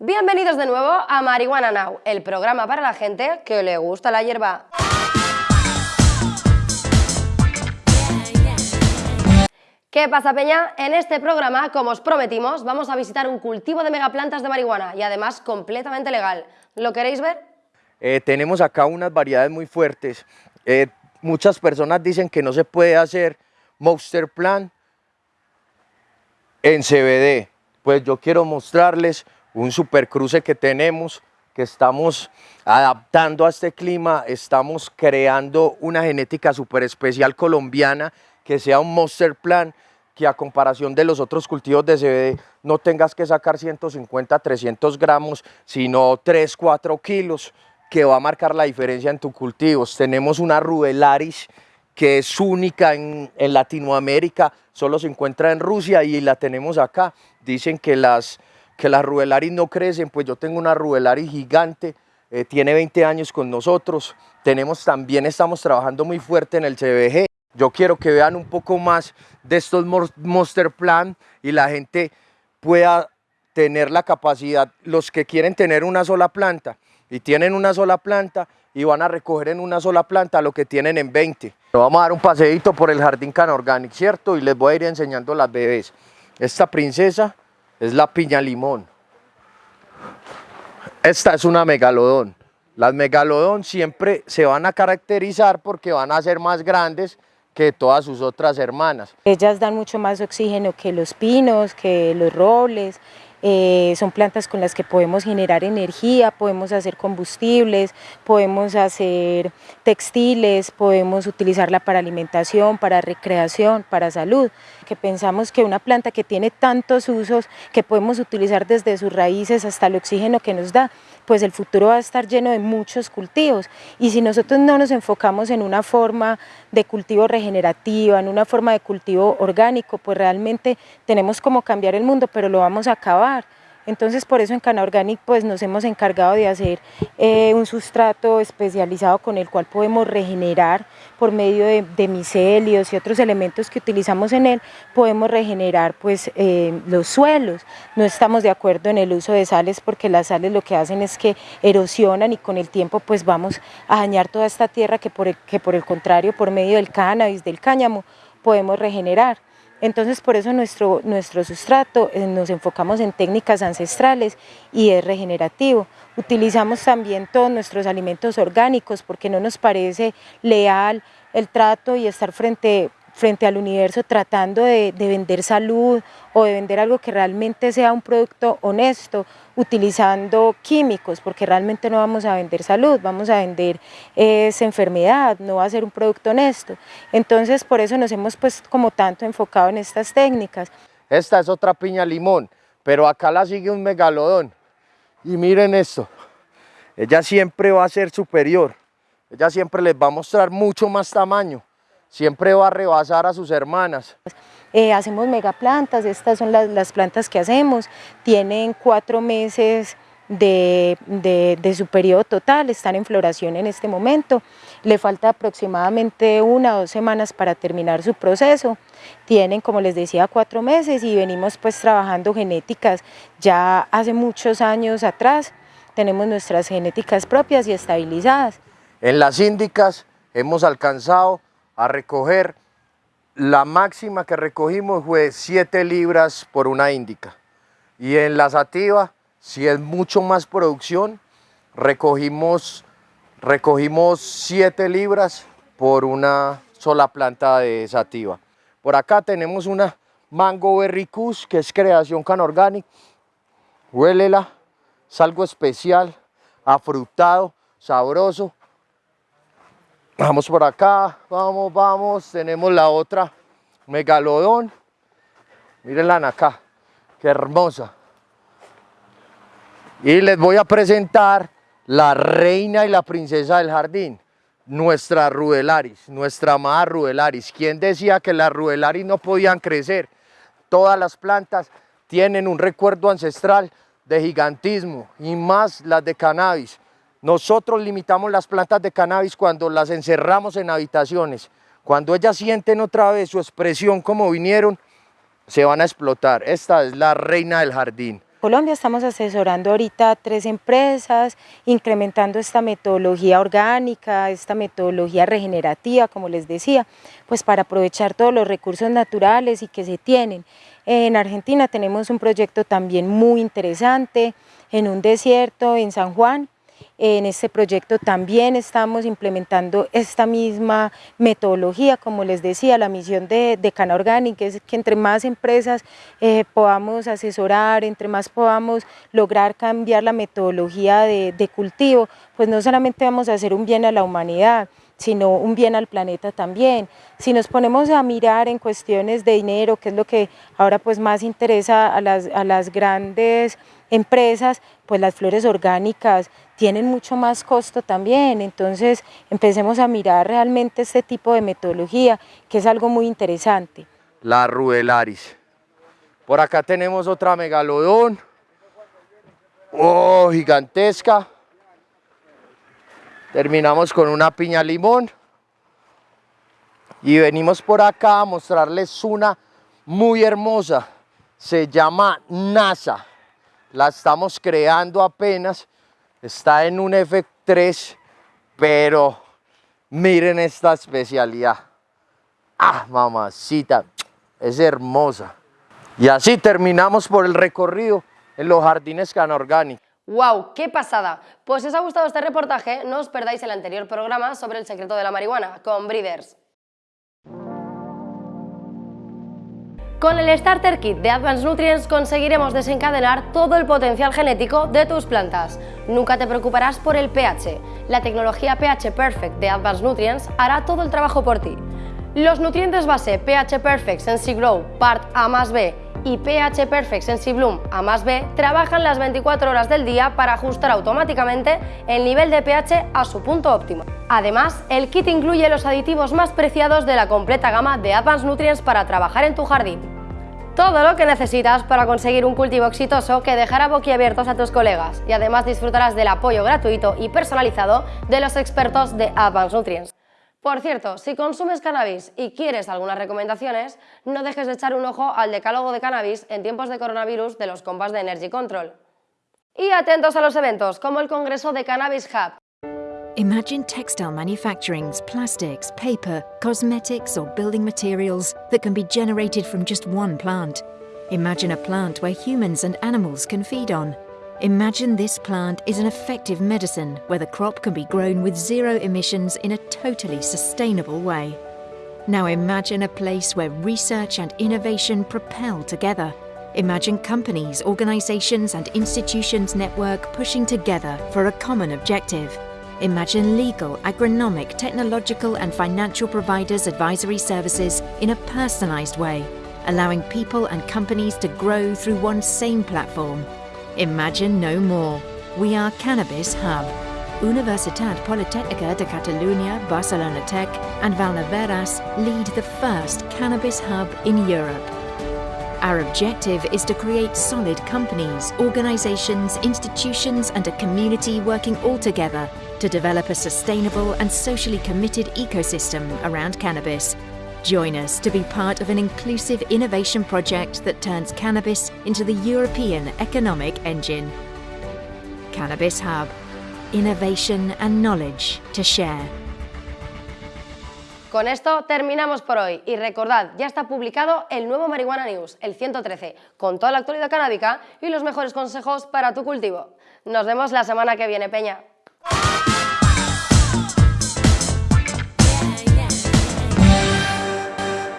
Bienvenidos de nuevo a Marihuana Now, el programa para la gente que le gusta la hierba. ¿Qué pasa, Peña? En este programa, como os prometimos, vamos a visitar un cultivo de megaplantas de marihuana y además completamente legal. ¿Lo queréis ver? Eh, tenemos acá unas variedades muy fuertes. Eh, muchas personas dicen que no se puede hacer Monster Plan en CBD. Pues yo quiero mostrarles un supercruce que tenemos, que estamos adaptando a este clima, estamos creando una genética super especial colombiana que sea un Monster Plan que a comparación de los otros cultivos de CBD no tengas que sacar 150, 300 gramos, sino 3, 4 kilos, que va a marcar la diferencia en tus cultivos. Tenemos una Rubelaris que es única en, Latinoamérica, solo se encuentra en Rusia y la tenemos acá. Dicen que las, que las Rubelaris no crecen, pues yo tengo una Rubelaris gigante, eh, tiene 20 años con nosotros. Tenemos también, estamos trabajando muy fuerte en el CBG. Yo quiero que vean un poco más de estos Monster Plan y la gente pueda tener la capacidad, los que quieren tener una sola planta y tienen una sola planta y van a recoger en una sola planta lo que tienen en 20. Vamos a dar un paseíto por el jardín Can Organic, ¿cierto? Y les voy a ir enseñando las bebés. Esta princesa es la piña limón. Esta es una megalodón. Las megalodón siempre se van a caracterizar porque van a ser más grandes que todas sus otras hermanas. Ellas dan mucho más oxígeno que los pinos, que los robles, eh, son plantas con las que podemos generar energía, podemos hacer combustibles, podemos hacer textiles, podemos utilizarla para alimentación, para recreación, para salud. Que pensamos que una planta que tiene tantos usos que podemos utilizar desde sus raíces hasta el oxígeno que nos da, pues el futuro va a estar lleno de muchos cultivos. Y si nosotros no nos enfocamos en una forma de cultivo regenerativa, en una forma de cultivo orgánico, pues realmente tenemos como cambiar el mundo, pero lo vamos a acabar. Entonces por eso en Cana Organic pues nos hemos encargado de hacer eh, un sustrato especializado con el cual podemos regenerar por medio de, micelios y otros elementos que utilizamos en él, podemos regenerar pues eh, los suelos. No estamos de acuerdo en el uso de sales porque las sales lo que hacen es que erosionan y con el tiempo pues vamos a dañar toda esta tierra que por que por el contrario por medio del cannabis, del cáñamo podemos regenerar. Entonces por eso nuestro, nuestro sustrato eh, nos enfocamos en técnicas ancestrales y es regenerativo. Utilizamos también todos nuestros alimentos orgánicos porque no nos parece leal el trato y estar frente frente al universo tratando de, vender salud o de vender algo que realmente sea un producto honesto, utilizando químicos, porque realmente no vamos a vender salud, vamos a vender esa enfermedad, no va a ser un producto honesto. Entonces por eso nos hemos pues como tanto enfocado en estas técnicas. Esta es otra piña limón, pero acá la sigue un megalodón. Y miren esto, ella siempre va a ser superior, ella siempre les va a mostrar mucho más tamaño siempre va a rebasar a sus hermanas. Eh, hacemos megaplantas, estas son las, plantas que hacemos, tienen cuatro meses de, su periodo total, están en floración en este momento, le falta aproximadamente una o dos semanas para terminar su proceso, tienen como les decía cuatro meses y venimos pues trabajando genéticas ya hace muchos años atrás, tenemos nuestras genéticas propias y estabilizadas. En las índicas hemos alcanzado a recoger, la máxima que recogimos fue 7 libras por una índica. Y en la sativa, si es mucho más producción, recogimos, recogimos 7 libras por una sola planta de sativa. Por acá tenemos una Mango Berry Kush, que es creación can organic. Huélela, es algo especial, afrutado, sabroso. Vamos por acá, vamos, vamos, tenemos la otra megalodón. Mírenla acá, qué hermosa. Y les voy a presentar la reina y la princesa del jardín, nuestra Rudelaris, nuestra amada Rudelaris. ¿Quién decía que las Rudelaris no podían crecer? Todas las plantas tienen un recuerdo ancestral de gigantismo y más las de cannabis. Nosotros limitamos las plantas de cannabis cuando las encerramos en habitaciones. Cuando ellas sienten otra vez su expresión como vinieron, se van a explotar. Esta es la reina del jardín. Colombia estamos asesorando ahorita tres empresas, incrementando esta metodología orgánica, esta metodología regenerativa, como les decía, pues para aprovechar todos los recursos naturales y que se tienen. En Argentina tenemos un proyecto también muy interesante en un desierto en San Juan, en este proyecto también estamos implementando esta misma metodología, como les decía, la misión de, Cana Organic es que entre más empresas eh, podamos asesorar, entre más podamos lograr cambiar la metodología de cultivo, pues no solamente vamos a hacer un bien a la humanidad, sino un bien al planeta también. Si nos ponemos a mirar en cuestiones de dinero, que es lo que ahora pues más interesa a las, a las grandes empresas, pues las flores orgánicas tienen mucho más costo también, entonces empecemos a mirar realmente este tipo de metodología, que es algo muy interesante. La rudelaris. Por acá tenemos otra megalodón, oh, gigantesca. Terminamos con una piña limón. Y venimos por acá a mostrarles una muy hermosa. Se llama NASA. La estamos creando apenas está en un F3, pero miren esta especialidad. Ah, mamacita, es hermosa. Y así terminamos por el recorrido en los jardines Canorgani. ¡Wow! ¡Qué pasada! Pues si os ha gustado este reportaje, no os perdáis el anterior programa sobre el secreto de la marihuana, con Breeders. Con el Starter Kit de Advanced Nutrients conseguiremos desencadenar todo el potencial genético de tus plantas. Nunca te preocuparás por el pH. La tecnología pH Perfect de Advanced Nutrients hará todo el trabajo por ti. Los nutrientes base pH Perfect Sensi Grow Part A más B y pH Perfect Sensi Bloom A más B trabajan las 24 horas del día para ajustar automáticamente el nivel de pH a su punto óptimo. Además, el kit incluye los aditivos más preciados de la completa gama de Advanced Nutrients para trabajar en tu jardín. Todo lo que necesitas para conseguir un cultivo exitoso que dejará boquiabiertos a tus colegas y además disfrutarás del apoyo gratuito y personalizado de los expertos de Advanced Nutrients. Por cierto, si consumes cannabis y quieres algunas recomendaciones, no dejes de echar un ojo al decálogo de cannabis en tiempos de coronavirus de los compas de Energy Control. Y atentos a los eventos como el Congreso de Cannabis Hub, Imagine textile manufacturing's plastics, paper, cosmetics, or building materials that can be generated from just one plant. Imagine a plant where humans and animals can feed on. Imagine this plant is an effective medicine where the crop can be grown with zero emissions in a totally sustainable way. Now imagine a place where research and innovation propel together. Imagine companies, organizations, and institutions network pushing together for a common objective. Imagine legal, agronomic, technological, and financial providers' advisory services in a personalized way, allowing people and companies to grow through one same platform. Imagine no more. We are Cannabis Hub. Universitat Politècnica de Catalunya, Barcelona Tech, and Valneveras lead the first cannabis hub in Europe. Our objective is to create solid companies, organizations, institutions, and a community working all together to develop a sustainable and socially committed ecosystem around cannabis. Join us to be part of an inclusive innovation project that turns cannabis into the European economic engine. Cannabis Hub. Innovation and knowledge to share. Con esto terminamos por hoy y recordad, ya está publicado el nuevo Marihuana News, el 113, con toda la actualidad canábica y los mejores consejos para tu cultivo. Nos vemos la semana que viene, Peña.